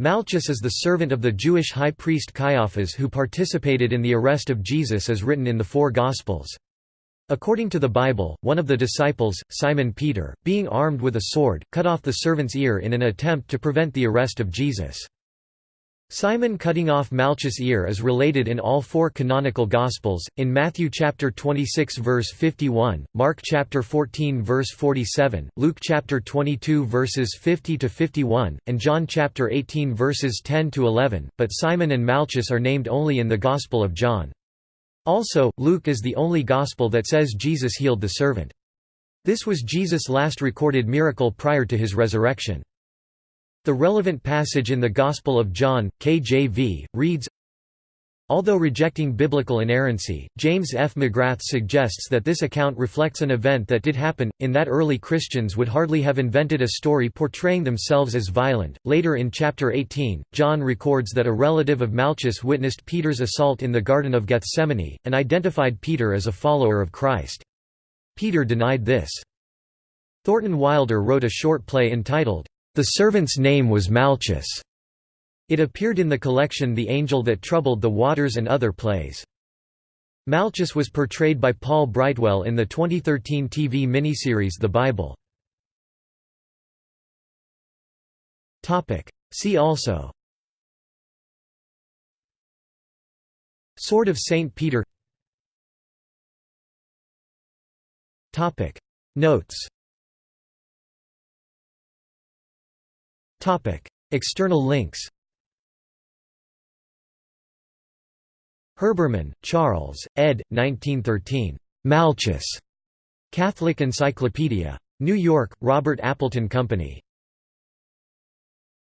Malchus is the servant of the Jewish high priest Caiaphas who participated in the arrest of Jesus as written in the four Gospels. According to the Bible, one of the disciples, Simon Peter, being armed with a sword, cut off the servant's ear in an attempt to prevent the arrest of Jesus. Simon cutting off Malchus' ear is related in all four canonical Gospels, in Matthew chapter 26 verse 51, Mark chapter 14 verse 47, Luke chapter 22 verses 50 to 51, and John chapter 18 verses 10 to 11, but Simon and Malchus are named only in the Gospel of John. Also, Luke is the only Gospel that says Jesus healed the servant. This was Jesus' last recorded miracle prior to his resurrection. The relevant passage in the Gospel of John, KJV, reads, Although rejecting biblical inerrancy, James F. McGrath suggests that this account reflects an event that did happen, in that early Christians would hardly have invented a story portraying themselves as violent. Later in chapter 18, John records that a relative of Malchus witnessed Peter's assault in the Garden of Gethsemane, and identified Peter as a follower of Christ. Peter denied this. Thornton Wilder wrote a short play entitled, the servant's name was Malchus. It appeared in the collection The Angel That Troubled the Waters and other plays. Malchus was portrayed by Paul Brightwell in the 2013 TV miniseries The Bible. See also Sword of St. Peter Notes External links Herbermann, Charles, ed. 1913. Malchus. Catholic Encyclopedia. New York, Robert Appleton Company.